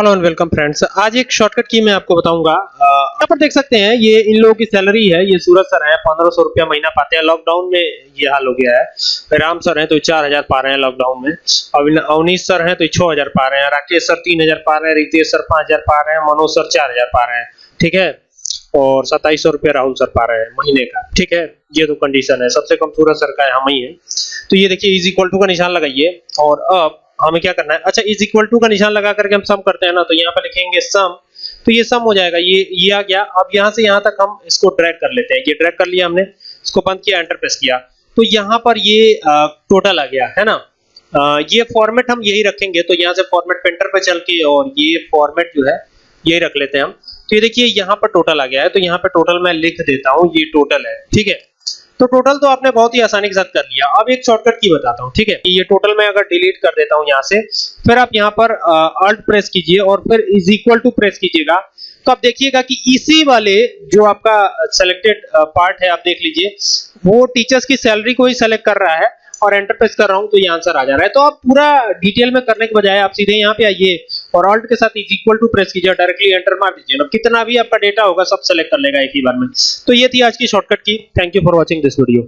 Hello and welcome friends आज एक shortcut की मैं आपको बताऊँगा। यहाँ पर देख सकते हैं, ये इन लोगों की सैलरी है, ये सूरज सर है, पंद्रह सौ रुपया महीना पाते हैं। लॉकडाउन में ये हाल हो गया है। राम सर हैं तो चार हज़ार पा रहे हैं लॉकडाउन में। अविन- अवनीश सर हैं तो छह हज़ार पा रहे हैं। राकेश सर तीन हज़ार पा रहे हैं, रितेश सर पाँच हज़ार पा रहे हैं, मनोज सर चार हज़ार पा रहे हैं। ठीक है? और सत्ताईस सौ रुपया राहुल सर पा रहे हैं महीने का। ठीक है? ये तो कंडीशन है। सबसे कम सूरज सर का हम ही है। तो ये देखिए इज़ इक्वल टू का निशान लगाइए। और अब हमें क्या करना है? अच्छा इज़ इक्वल टू का निशान लगा करके हम सम करते हैं ना तो यहाँ पे लिखेंगे सम तो ये सम हो जाएगा। ये ये आ गया। अब यहाँ से यहाँ तक हम इसको ड्रैग कर लेते हैं। ये ड्रैग कर लिया हमने, इसको बंद किया एंटर प्रेस किया। तो यहाँ पर ये टोटल आ गया, है ना? ये फॉर्मेट हम यही रखेंगे तो यहाँ से फॉर्मेट पेंटर पे चल के और ये फॉर्मेट जो है, यही रख लेते हैं हम। तो ये देखिए, यहाँ पर टोटल आ गया है। तो यहाँ पर टोटल मैं लिख देता हूँ, ये टोटल है, ठीक है? तो टोटल तो आपने बहुत ही आसानी के साथ कर लिया। अब एक शॉर्टकट की बताता हूँ, ठीक है? ये टोटल मैं अगर डिलीट कर देता हूँ यहाँ से, फिर आप यहाँ पर अल्ट प्रेस कीजिए और फिर इज़ इक्वल टू प्रेस कीजिएगा। तो आप देखिएगा कि इसी वाले जो आपका सेलेक्टेड पार्ट है, आप देख लीजिए, वो टीचर्स की सैलरी को ही सेलेक्ट कर रहा है और एंटर प्रेस कर रहा हूँ तो ये आंसर आ जा रहा है। तो आप पूरा डिटेल में करने के बजाय आप सीधे यहाँ पे आइए। और ऑल्ट के साथ इज़ इक्वल टू प्रेस कीजिए डायरेक्टली एंटर मार दीजिए। ना कितना भी आपका डेटा होगा, सब सेलेक्ट कर लेगा एक ही बार में। तो ये थी आज की शॉर्टकट की। Thank you for watching this video